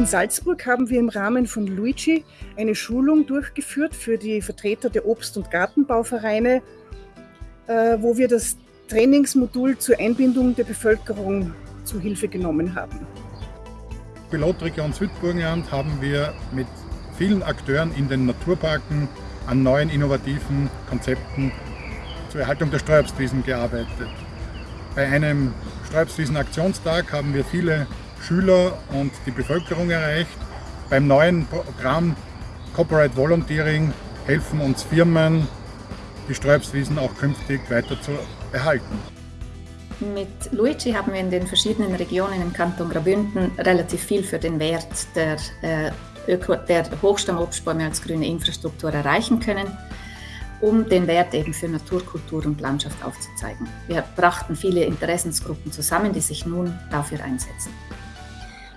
In Salzburg haben wir im Rahmen von Luigi eine Schulung durchgeführt für die Vertreter der Obst- und Gartenbauvereine, äh, wo wir das Trainingsmodul zur Einbindung der Bevölkerung zu Hilfe genommen haben. Pilotregion Südburgenland haben wir mit vielen Akteuren in den Naturparken an neuen innovativen Konzepten zur Erhaltung der Steuerbstwiesen gearbeitet. Bei einem Steuerbstwiesen-Aktionstag haben wir viele Schüler und die Bevölkerung erreicht. Beim neuen Programm Corporate Volunteering helfen uns Firmen, die Sträubswiesen auch künftig weiter zu erhalten. Mit Luigi haben wir in den verschiedenen Regionen im Kanton Graubünden relativ viel für den Wert der, äh, der Hochstammobstbäume als grüne Infrastruktur erreichen können, um den Wert eben für Natur, Kultur und Landschaft aufzuzeigen. Wir brachten viele Interessensgruppen zusammen, die sich nun dafür einsetzen.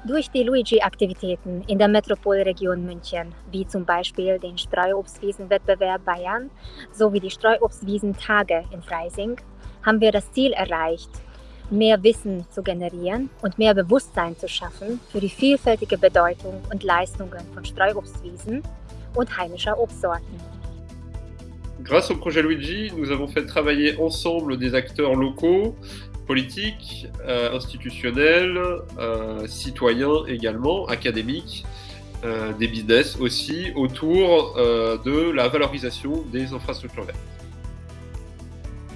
Durch die Luigi-Aktivitäten in der Metropolregion München, wie zum Beispiel den Streuobstwiesenwettbewerb Bayern sowie die Streuobstwiesentage in Freising, haben wir das Ziel erreicht, mehr Wissen zu generieren und mehr Bewusstsein zu schaffen für die vielfältige Bedeutung und Leistungen von Streuobstwiesen und heimischer Obstsorten. Grâce au projet Luigi, nous avons fait travailler ensemble des acteurs locaux, politiques, euh, institutionnels, euh, citoyens également, académiques, euh, des business aussi, autour euh, de la valorisation des infrastructures vertes.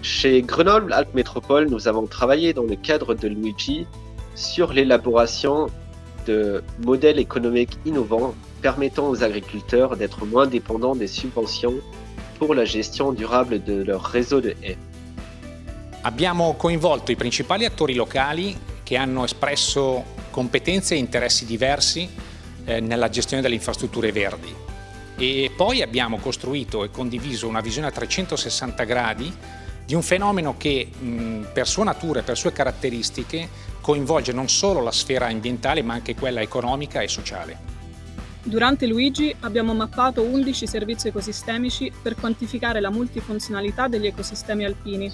Chez Grenoble Alpes Métropole, nous avons travaillé dans le cadre de Luigi sur l'élaboration de modèles économiques innovants permettant aux agriculteurs d'être moins dépendants des subventions pour la gestion durable de leur réseau de haies. Abbiamo coinvolto i principali attori locali che hanno espresso competenze e interessi diversi eh, nella gestione delle infrastrutture verdi e poi abbiamo costruito e condiviso una visione a 360 gradi di un fenomeno che per sua natura e per sue caratteristiche coinvolge non solo la sfera ambientale ma anche quella economica e sociale. Durante Luigi abbiamo mappato 11 servizi ecosistemici per quantificare la multifunzionalità degli ecosistemi alpini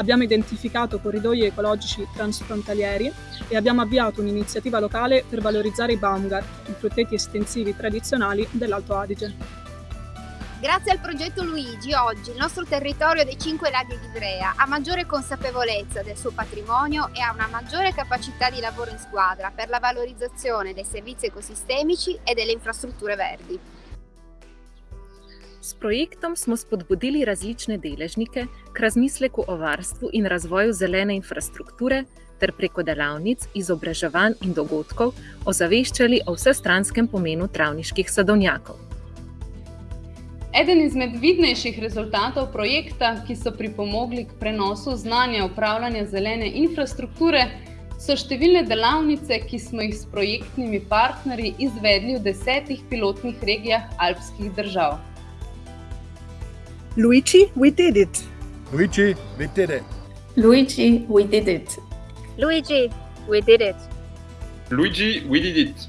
abbiamo identificato corridoi ecologici transfrontalieri e abbiamo avviato un'iniziativa locale per valorizzare i Baumgart, i frutteti estensivi tradizionali dell'Alto Adige. Grazie al progetto Luigi, oggi il nostro territorio dei Cinque Laghi di Ivrea ha maggiore consapevolezza del suo patrimonio e ha una maggiore capacità di lavoro in squadra per la valorizzazione dei servizi ecosistemici e delle infrastrutture verdi. S projektom smo spodbudili različne deležnike k razmisleku o varstvu in razvoju zelene infrastrukture ter preko delavnic, izobraževanj in dogodkov ozaveščali o vsestranskem pomenu travniških sadovnjakov. Eden izmed vidnejših rezultatov projekta, ki so pripomogli k prenosu znanja upravljanja zelene infrastrukture, so številne delavnice, ki smo jih s projektnimi partnerji izvedli v desetih pilotnih regijah alpskih držav. Luigi, we did it. Luigi, we did it. Luigi, we did it. Luigi, we did it. Luigi, we did it.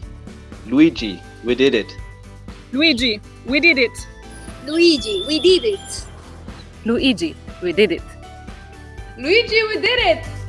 Luigi, we did it. Luigi, we did it. Luigi, we did it. Luigi, we did it. Luigi, we did it!